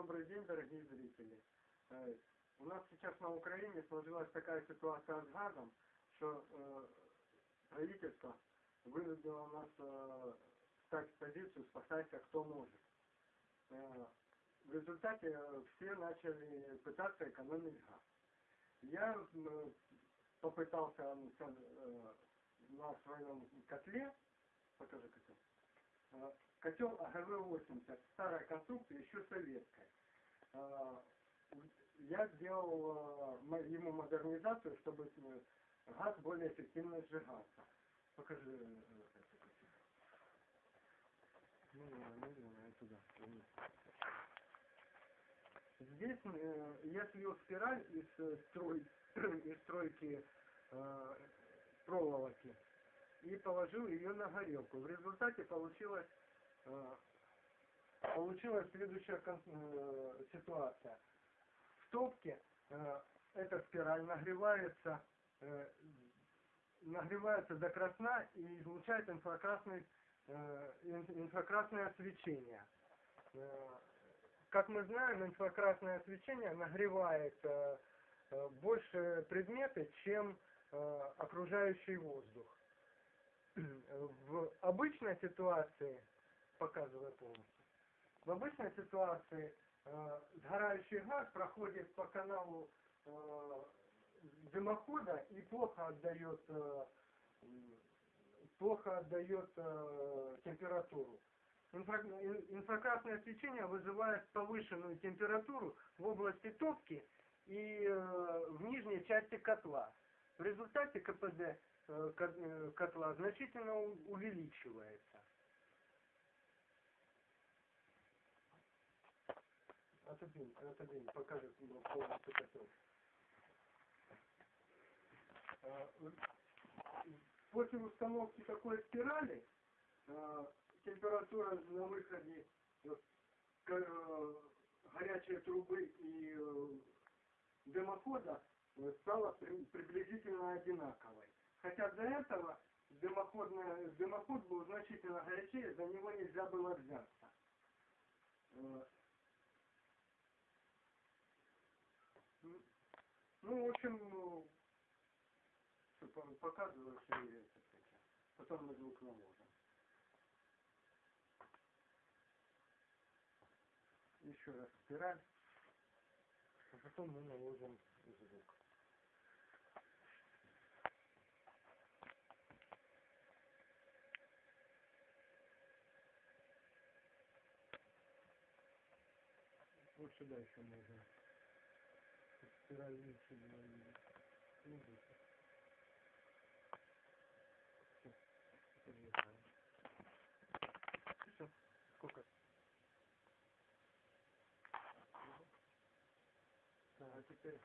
Добрый день, дорогие зрители. Э, У нас сейчас на Украине сложилась такая ситуация с газом, что э, правительство вынудило нас э, стать в позицию «спасайся, кто может». Э, В результате все начали пытаться экономить газ. Я попытался на своем котле, покажи котел, котел АГВ-80, старая конструкция, еще советская. Я сделал э, ему модернизацию, чтобы э, газ более эффективно сжигался. Покажи. Медленно, медленно и туда. Здесь э, я слил спираль из, строй, из стройки проволоки и положил ее на горелку. В результате получилась, получилась следующая ситуация. В топке э, эта спираль нагревается, э, нагревается до красна и излучает инфракрасный, э, ин- инфракрасное свечение. Как мы знаем, инфракрасное свечение нагревает больше предметы, чем окружающий воздух. В обычной ситуации, показываю полностью, в обычной ситуации сгорающий газ проходит по каналу э, дымохода и плохо отдает, э, плохо отдает э, температуру. Инфра- ин- Инфракрасное свечение вызывает повышенную температуру в области топки и э, в нижней части котла. В результате КПД э, ко- э, котла значительно увеличивается. Отодвинь, покажи ну, полностью котел. Э, После установки такой спирали э, температура на выходе э, э, горячей трубы и дымохода стала при- приблизительно одинаковой. Хотя до этого дымоходная- дымоход был значительно горячее, за него нельзя было взяться. Э, м, Ну, в общем, ну, показываю все это. Потом мы звук наложим. Еще раз спираль. А потом мы наложим звук. Вот сюда еще можно. Спираль лучше двоили. Ну. Всё, сколько? Да, а теперь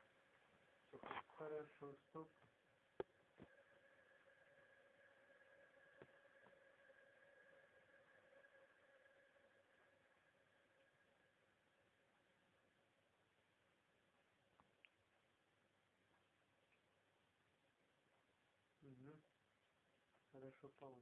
всё хорошо, стоп. Угу. Хорошо, понял.